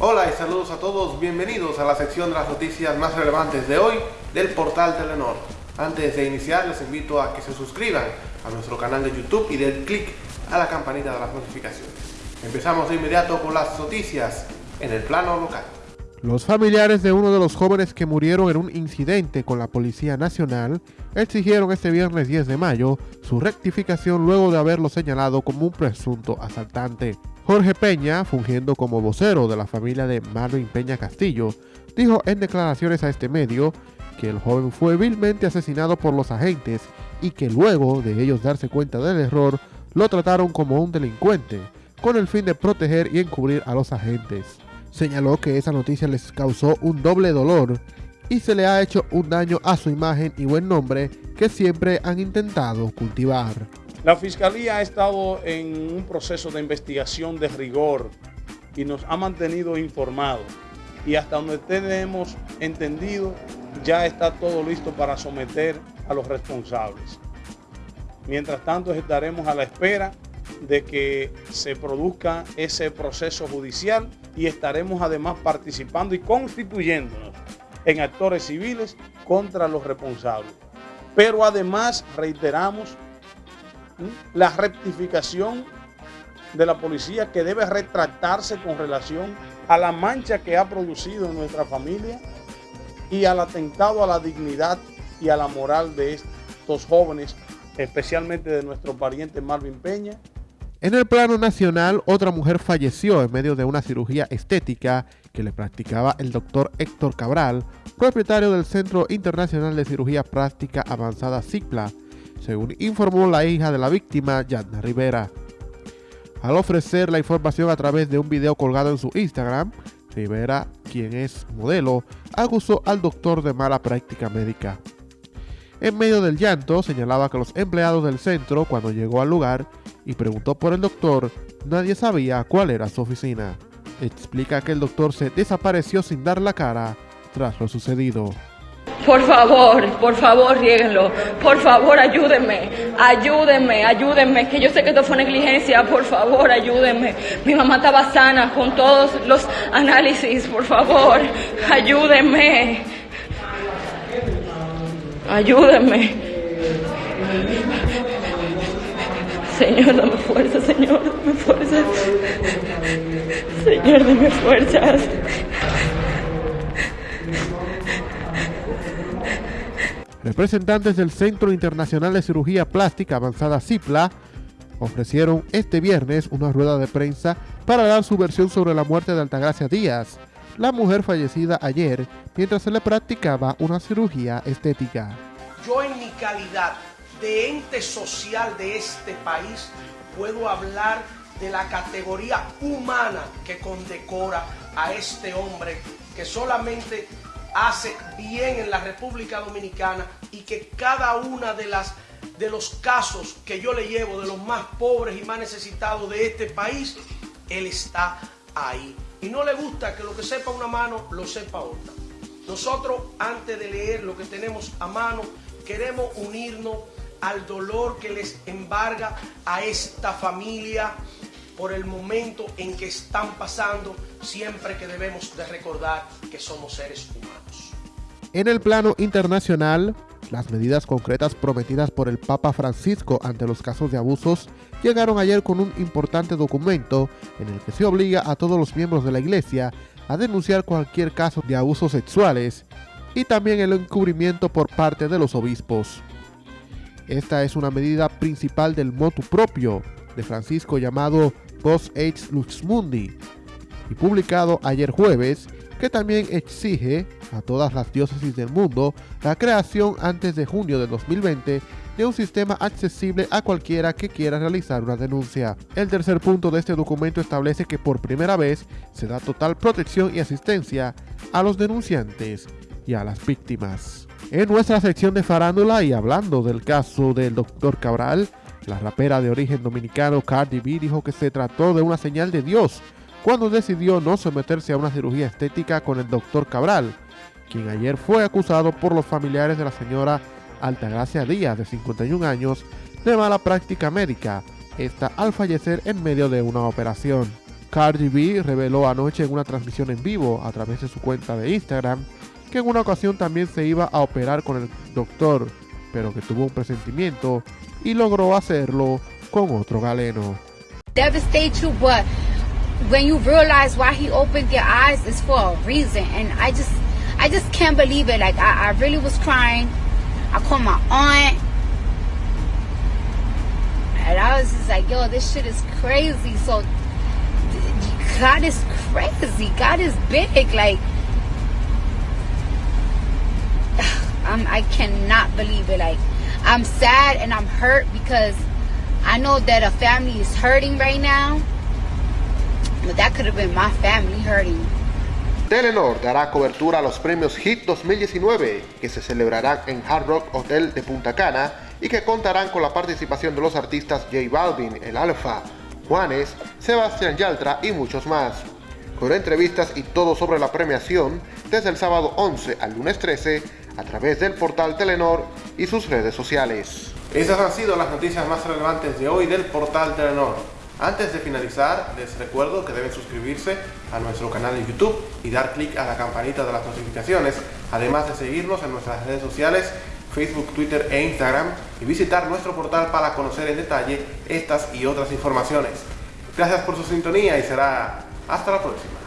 Hola y saludos a todos, bienvenidos a la sección de las noticias más relevantes de hoy del portal Telenor. Antes de iniciar les invito a que se suscriban a nuestro canal de YouTube y den clic a la campanita de las notificaciones. Empezamos de inmediato con las noticias en el plano local. Los familiares de uno de los jóvenes que murieron en un incidente con la Policía Nacional exigieron este viernes 10 de mayo su rectificación luego de haberlo señalado como un presunto asaltante. Jorge Peña, fungiendo como vocero de la familia de Marvin Peña Castillo, dijo en declaraciones a este medio que el joven fue vilmente asesinado por los agentes y que luego de ellos darse cuenta del error, lo trataron como un delincuente, con el fin de proteger y encubrir a los agentes. Señaló que esa noticia les causó un doble dolor y se le ha hecho un daño a su imagen y buen nombre que siempre han intentado cultivar. La Fiscalía ha estado en un proceso de investigación de rigor y nos ha mantenido informados. Y hasta donde tenemos entendido, ya está todo listo para someter a los responsables. Mientras tanto, estaremos a la espera de que se produzca ese proceso judicial y estaremos además participando y constituyéndonos en actores civiles contra los responsables. Pero además reiteramos la rectificación de la policía que debe retractarse con relación a la mancha que ha producido en nuestra familia y al atentado a la dignidad y a la moral de estos jóvenes, especialmente de nuestro pariente Marvin Peña. En el plano nacional, otra mujer falleció en medio de una cirugía estética que le practicaba el doctor Héctor Cabral, propietario del Centro Internacional de Cirugía Plástica Avanzada CIPLA, según informó la hija de la víctima, Yadna Rivera. Al ofrecer la información a través de un video colgado en su Instagram, Rivera, quien es modelo, acusó al doctor de mala práctica médica. En medio del llanto, señalaba que los empleados del centro, cuando llegó al lugar y preguntó por el doctor, nadie sabía cuál era su oficina. Explica que el doctor se desapareció sin dar la cara tras lo sucedido. Por favor, por favor, ríguenlo. Por favor, ayúdenme. Ayúdenme, ayúdenme. Que yo sé que esto fue negligencia. Por favor, ayúdenme. Mi mamá estaba sana con todos los análisis. Por favor, ayúdenme. Ayúdenme. Señor, dame fuerza, Señor, dame fuerza. Señor, dame fuerzas. Representantes del Centro Internacional de Cirugía Plástica Avanzada CIPLA ofrecieron este viernes una rueda de prensa para dar su versión sobre la muerte de Altagracia Díaz, la mujer fallecida ayer mientras se le practicaba una cirugía estética. Yo en mi calidad de ente social de este país puedo hablar de la categoría humana que condecora a este hombre que solamente hace bien en la República Dominicana y que cada una de las de los casos que yo le llevo de los más pobres y más necesitados de este país, él está ahí. Y no le gusta que lo que sepa una mano lo sepa otra. Nosotros antes de leer lo que tenemos a mano, queremos unirnos al dolor que les embarga a esta familia por el momento en que están pasando, siempre que debemos de recordar que somos seres humanos. En el plano internacional, las medidas concretas prometidas por el Papa Francisco ante los casos de abusos llegaron ayer con un importante documento en el que se obliga a todos los miembros de la Iglesia a denunciar cualquier caso de abusos sexuales y también el encubrimiento por parte de los obispos. Esta es una medida principal del motu propio de Francisco llamado Post Age Lux Mundi y publicado ayer jueves que también exige a todas las diócesis del mundo la creación antes de junio de 2020 de un sistema accesible a cualquiera que quiera realizar una denuncia. El tercer punto de este documento establece que por primera vez se da total protección y asistencia a los denunciantes y a las víctimas. En nuestra sección de farándula y hablando del caso del Dr. Cabral, la rapera de origen dominicano Cardi B dijo que se trató de una señal de Dios cuando decidió no someterse a una cirugía estética con el Dr. Cabral, quien ayer fue acusado por los familiares de la señora Altagracia Díaz, de 51 años, de mala práctica médica, esta al fallecer en medio de una operación. Cardi B reveló anoche en una transmisión en vivo a través de su cuenta de Instagram que en una ocasión también se iba a operar con el doctor, pero que tuvo un presentimiento y logró hacerlo con otro galeno. Devastate you, but when you realize why he opened your eyes is for a reason, and I just, I just can't believe it. Like I, I really was crying. I called my aunt. And I was just like, yo, this shit is crazy. So God is crazy. God is big. Like, I'm, I cannot believe it. Like, I'm sad and I'm hurt because I know that a family is hurting right now. But that could have been my family hurting. Telenor dará cobertura a los premios HIT 2019 que se celebrarán en Hard Rock Hotel de Punta Cana y que contarán con la participación de los artistas J Balvin, El Alfa, Juanes, Sebastián Yaltra y muchos más. Con entrevistas y todo sobre la premiación desde el sábado 11 al lunes 13 a través del portal Telenor y sus redes sociales. Esas han sido las noticias más relevantes de hoy del portal Telenor. Antes de finalizar, les recuerdo que deben suscribirse a nuestro canal de YouTube y dar clic a la campanita de las notificaciones, además de seguirnos en nuestras redes sociales Facebook, Twitter e Instagram y visitar nuestro portal para conocer en detalle estas y otras informaciones. Gracias por su sintonía y será hasta la próxima.